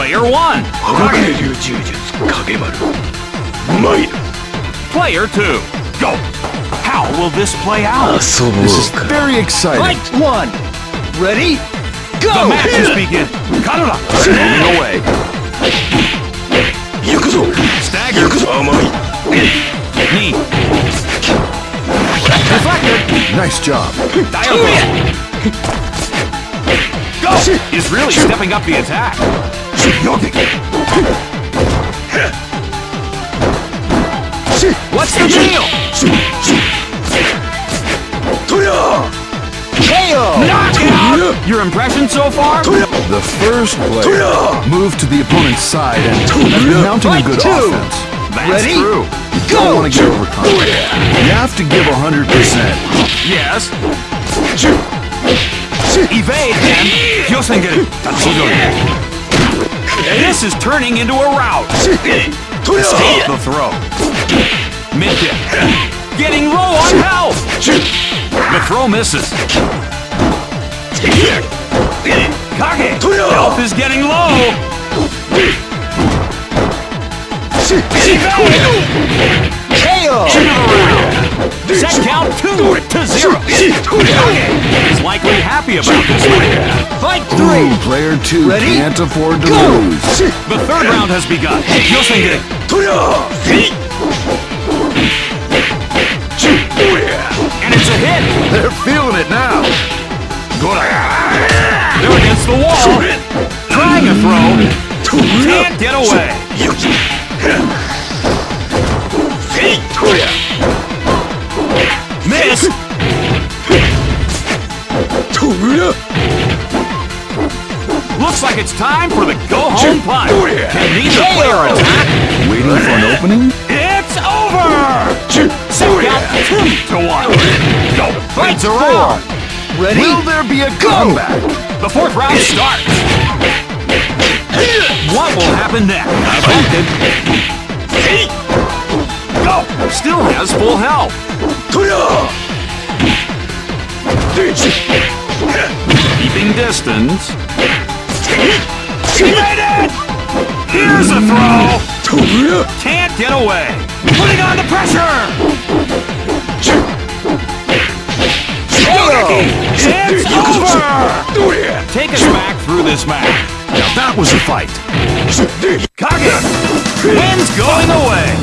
Player 1! Player 2! Go! How will this play out? This is very exciting. Fight 1! Ready? Go! The match matches begin! Kanura! Standing away! Stagger! Knee! Deflected! Nice job! Dial is really stepping up the attack. What's the deal? Your impression so far? The first player moved to the opponent's side and mounting a good offense. That's Ready? true. You don't want to get overconfident. You have to give 100%. Yes evade, and Kyosengeri, that's This is turning into a rout. Stop the throw. Mid-dip. Getting low on health. The throw misses. Kage, health is getting low. Evade. KO. Set count two to zero happy about this later. Fight three! Ooh, player two Ready? can't afford to Go. lose. The third round has begun. Yosenge! And it's a hit! They're feeling it now! They're against the wall! Trying a throw! Can't get away! Looks like it's time for the go-home punch. Oh, Can neither player attack? Waiting for an opening? It's over. Set oh, count two to one. Go. Fights are on. Ready? Will there be a comeback? The fourth round starts. What will happen next? Affected. Go. Still has full health keeping distance. She made it! Here's a throw! Can't get away. Putting on the pressure! It's over! Take us back through this match. Now that was a fight. Kage! Wind's going away!